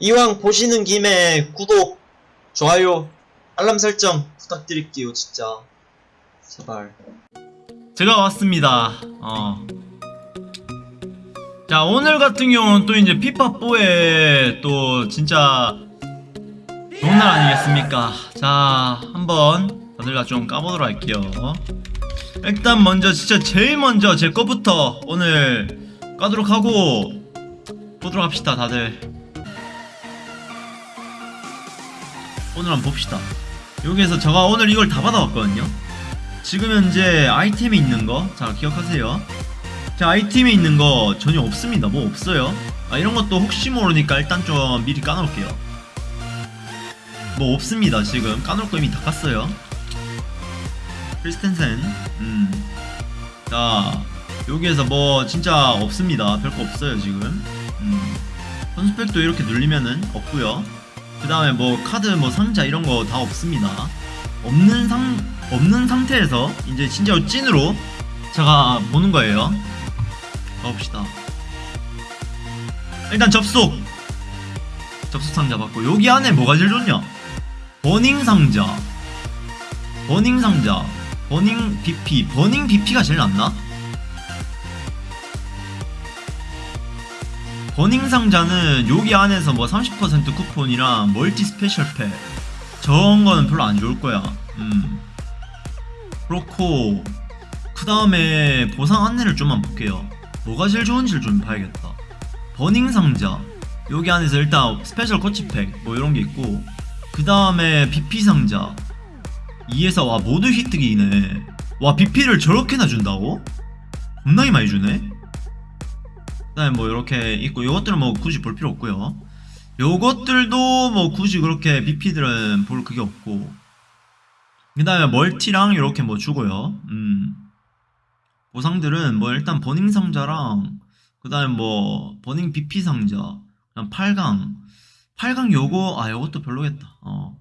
이왕 보시는 김에 구독, 좋아요, 알람 설정 부탁드릴게요, 진짜. 제발. 제가 왔습니다. 어. 자, 오늘 같은 경우는 또 이제 피파4에 또 진짜 좋은 날 아니겠습니까? 자, 한번 다들 다좀 까보도록 할게요. 일단 먼저 진짜 제일 먼저 제 거부터 오늘 까도록 하고 보도록 합시다, 다들. 오늘 한번 봅시다. 여기에서 제가 오늘 이걸 다 받아왔거든요. 지금 현재 아이템에 있는 거, 자 기억하세요. 자 아이템에 있는 거 전혀 없습니다. 뭐 없어요. 아 이런 것도 혹시 모르니까 일단 좀 미리 까놓을게요. 뭐 없습니다. 지금 까놓을 거 이미 다 깠어요. 크리스텐센, 음, 자 여기에서 뭐 진짜 없습니다. 별거 없어요 지금. 음, 선수팩도 이렇게 눌리면은 없고요. 그 다음에 뭐 카드 뭐 상자 이런 거 다 없습니다. 없는 상 없는 상태에서 이제 진짜 찐으로 제가 보는 거예요. 가봅시다. 일단 접속 접속 상자 받고 여기 안에 뭐가 제일 좋냐? 버닝 상자, burning 상자, burning BP, burning BP가 제일 낫나? burning 상자는 여기 안에서 뭐 30% 쿠폰이랑 multi special pack 저런 거는 별로 안 좋을 거야. 음. 그렇고 그 다음에 보상 안내를 좀만 볼게요. 뭐가 제일 좋은지를 좀 봐야겠다. burning 상자 여기 안에서 일단 special coach pack 뭐 이런 게 있고 그 다음에 BP 상자 2에서 와 모두 휘뜨기네. 와 BP를 저렇게나 준다고? 겁나게 많이 주네. 그다음에 뭐 이렇게 있고 요것들은 뭐 굳이 볼 필요 없고요. 요것들도 뭐 굳이 그렇게 BP들은 볼 그게 없고. 그 다음에 멀티랑 이렇게 뭐 주고요. 음. 보상들은 뭐 일단 버닝 상자랑 그 다음에 뭐 버닝 BP 상자 그냥 8강. 8강 요거 아 요것도 별로겠다. 어.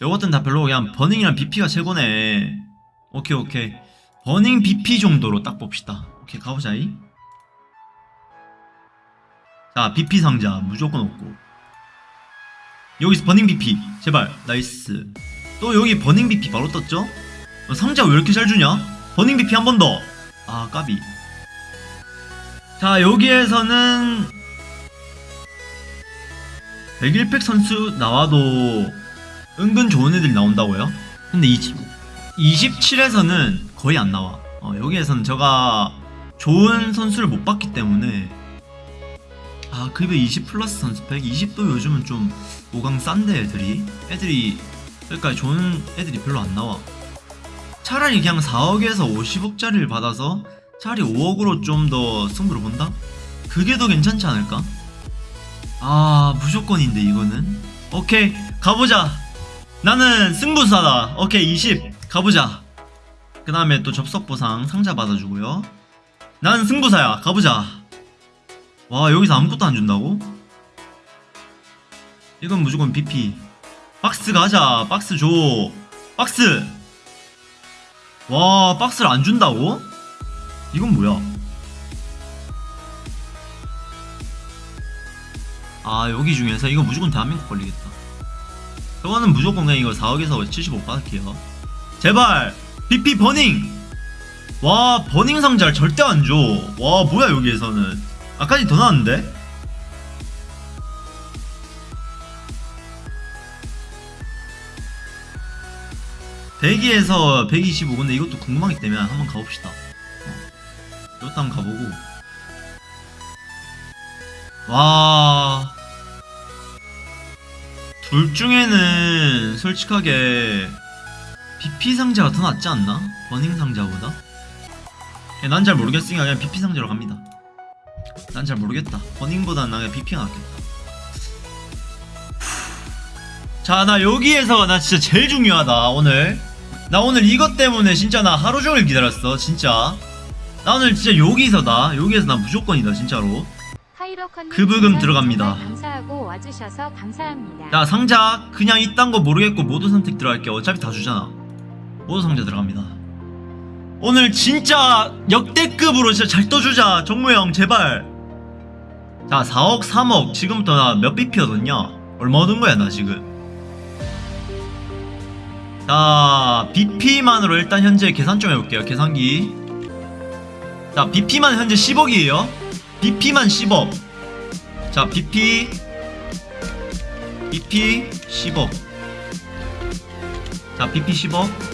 요것들은 다 별로고 그냥 burning이랑 BP가 최고네. 오케이 오케이. burning BP 정도로 딱 봅시다. 오케이 가보자이 자 BP 상자 무조건 얻고 여기서 burning BP 제발 nice 또 여기 burning BP 바로 떴죠? 어, 상자 왜 이렇게 잘 주냐? burning BP 한 번 더! 아 까비 자 여기에서는 101팩 선수 나와도 은근 좋은 애들이 나온다고요? 근데 20, 27에서는 거의 안 나와 어, 여기에서는 제가 좋은 선수를 못 봤기 때문에 아 급여 20 플러스 선수팩? 20도 요즘은 좀 5강 싼데 애들이? 애들이 그러니까 좋은 애들이 별로 안 나와. 차라리 그냥 4억에서 50억짜리를 받아서 차라리 5억으로 좀 더 승부를 본다? 그게 더 괜찮지 않을까? 아 무조건인데 이거는? 오케이 가보자. 나는 승부사다. 오케이 20 가보자. 그 다음에 또 접속 보상 상자 받아주고요. 나는 승부사야. 가보자 와 여기서 아무것도 안 준다고? 이건 무조건 BP 박스 가자. 박스 줘. 박스! 와 박스를 안 준다고? 이건 뭐야? 아 여기 중에서 이거 무조건 대한민국 걸리겠다. 저거는 무조건 그냥 이거 4억에서 75 받을게요. 제발! BP 버닝! 와 버닝 상자를 절대 안줘와 뭐야 여기에서는 아까지 더 나왔는데? 대기에서 125 근데 이것도 궁금하기 때문에 한번 가봅시다 어. 이것도 한번 가보고 와... 둘 중에는 솔직하게 BP 상자가 더 낫지 않나? 버닝 상자보다? 난 잘 모르겠으니까 그냥 BP 상자로 갑니다 난 잘 모르겠다. 버닝보다는 나 그냥 BP가 낫겠다. 자, 나 여기에서 나 진짜 제일 중요하다, 오늘. 나 오늘 이것 때문에 진짜 나 하루 종일 기다렸어, 진짜. 나 오늘 진짜 여기서다. 여기에서 나 무조건이다, 진짜로. 그 부금 들어갑니다. 감사하고 와주셔서 감사합니다. 자, 상자. 그냥 이딴 거 모르겠고 모두 선택 들어갈게요. 어차피 다 주잖아. 모두 상자 들어갑니다. 오늘 진짜 역대급으로 진짜 잘 떠주자, 정모 형, 제발. 자 4억 3억 지금부터 나 몇 BP 얻었냐 얼마 얻은 거야 나 지금? 자 BP만으로 일단 현재 계산 좀 해볼게요 계산기. 자 BP만 현재 10억이에요. BP만 10억. 자 BP BP 10억. 자 BP 10억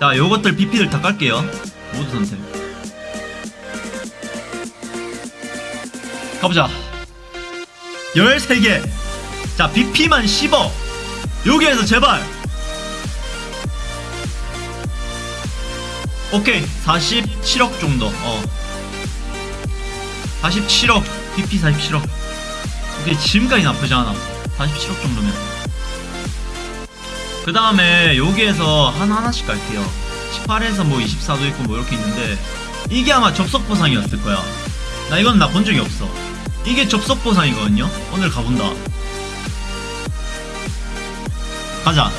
자 요것들 BP들 다 깔게요. 모두 선택. 가보자. 13개. 자 BP만 10억 여기에서 제발. 오케이. 47억 정도. 어. 47억. BP 47억 오케이 지금까지 나쁘지 않아. 47억 정도면 그 다음에 여기에서 하나하나씩 갈게요. 18에서 뭐 24도 있고 뭐 이렇게 있는데 이게 아마 접속 보상이었을 거야. 나 이건 나 본 적이 없어. 이게 접속 보상이거든요. 오늘 가본다. 가자.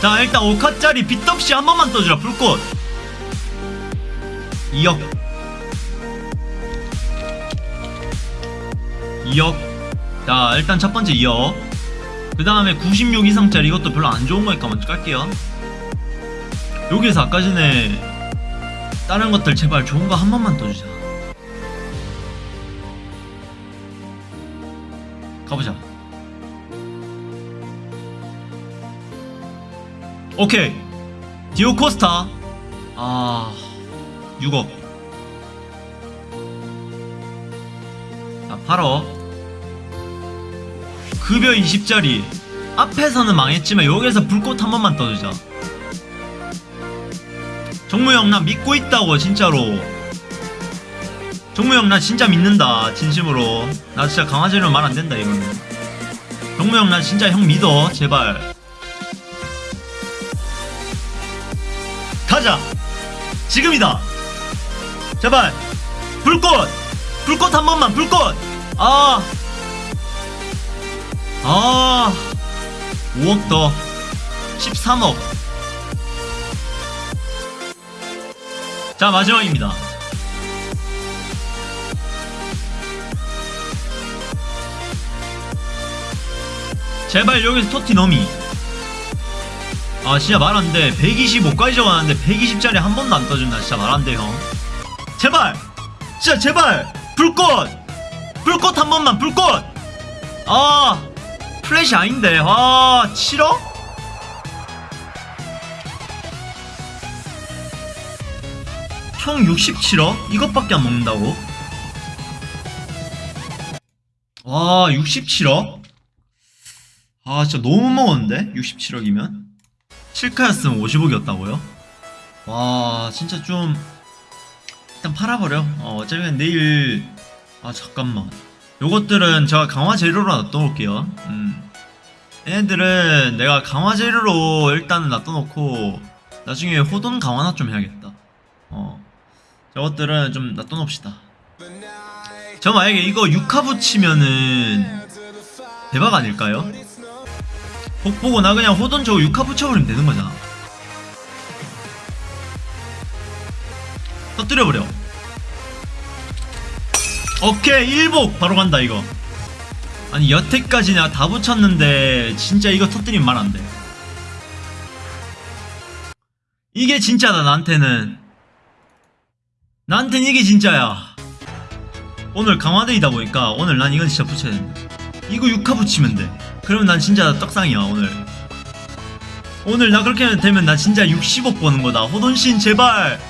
자 일단 5카짜리 빚없이 한 번만 떠주라. 불꽃. 2억 2억 자 일단 첫 번째 2억 그 다음에 96 이상짜리 이것도 별로 안 좋은 거니까 먼저 깔게요. 여기에서 아까 전에 다른 것들 제발 좋은 거 한 번만 떠주자. 가보자. 오케이. 디오코스타. 아 6억. 자 8억 급여 20짜리. 앞에서는 망했지만 여기에서 불꽃 한 번만 떠주자 정무형 나 믿고 있다고 진짜로. 정무형 나 진짜 믿는다 진심으로. 나 진짜 강아지로 말 안된다 이거는 정무형 나 진짜 형 믿어 제발. 가자! 지금이다! 제발! 불꽃! 불꽃 한 번만 불꽃! 아 아, 5억 더. 13억. 자 마지막입니다. 제발 여기서 토티 너미. 아 진짜 말 안돼 125까지 적어놨는데 120짜리 한 번도 안 떠준다. 진짜 말 안돼 형. 제발! 진짜 제발! 불꽃! 불꽃 한 번만 불꽃! 아 플래시 아닌데 아 7억? 총 67억? 이것밖에 안 먹는다고? 와 67억? 아 진짜 너무 못 먹었는데? 67억이면? 7카였으면 50억이었다고요? 와 진짜 좀 일단 팔아버려 어, 어차피 내일 아 잠깐만 요것들은 제가 강화 재료로 놔둬놓을게요. 음. 얘네들은 내가 강화 재료로 일단은 놔둬놓고 나중에 호돈 강화나 좀 해야겠다. 어. 저것들은 좀 놔둬놓읍시다. 저 만약에 이거 6화 붙이면은 대박 아닐까요? 복 보고 나 그냥 호돈 저거 6화 붙여버리면 되는 거잖아. 터뜨려버려 오케이 1복! 바로 간다 이거. 아니 여태까지 내가 다 붙였는데 진짜 이거 터뜨리면 말 안돼. 이게 진짜다 나한테는. 나한테는 이게 진짜야. 오늘 강화데이다 보니까 오늘 난 이건 진짜 붙여야 된다. 이거 6화 붙이면 돼. 그러면 난 진짜 떡상이야 오늘. 오늘 나 그렇게 되면 나 진짜 60억 버는 거다. 호돈신 제발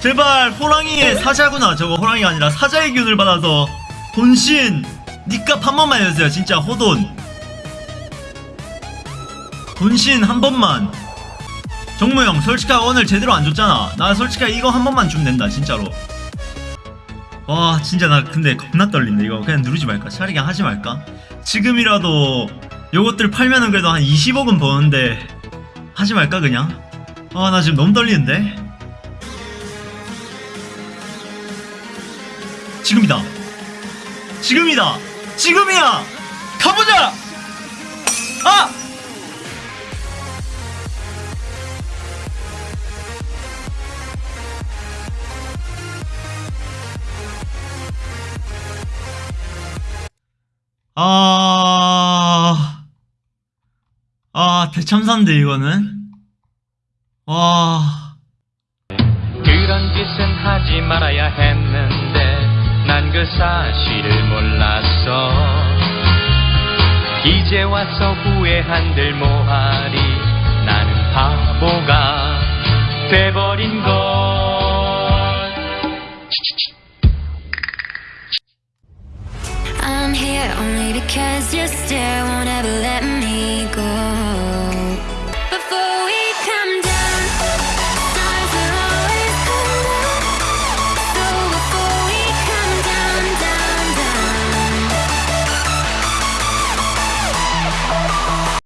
제발 호랑이의 사자구나. 저거 호랑이가 아니라 사자의 기운을 받아서 돈신 니값 한 번만 해주세요. 진짜 호돈. 돈신 한 번만. 정무형 솔직하게 오늘 제대로 안 줬잖아. 나 솔직하게 이거 한 번만 주면 된다 진짜로. 와 진짜 나 근데 겁나 떨린다 이거. 그냥 누르지 말까? 차라리 그냥 하지 말까? 지금이라도 요것들 팔면은 그래도 한 20억은 버는데 하지 말까 그냥? 아 나 지금 너무 떨리는데 지금이다. 지금이다. 지금이야. 가보자. 아! 아, 아, 대참사인데, 이거는? 와, 그런 짓은 하지 말아야 했는데 난 그 사실을 몰랐어 이제 와서 후회한들 뭐하리 나는 바보가 돼버린 걸 I'm here only because your stare won't ever let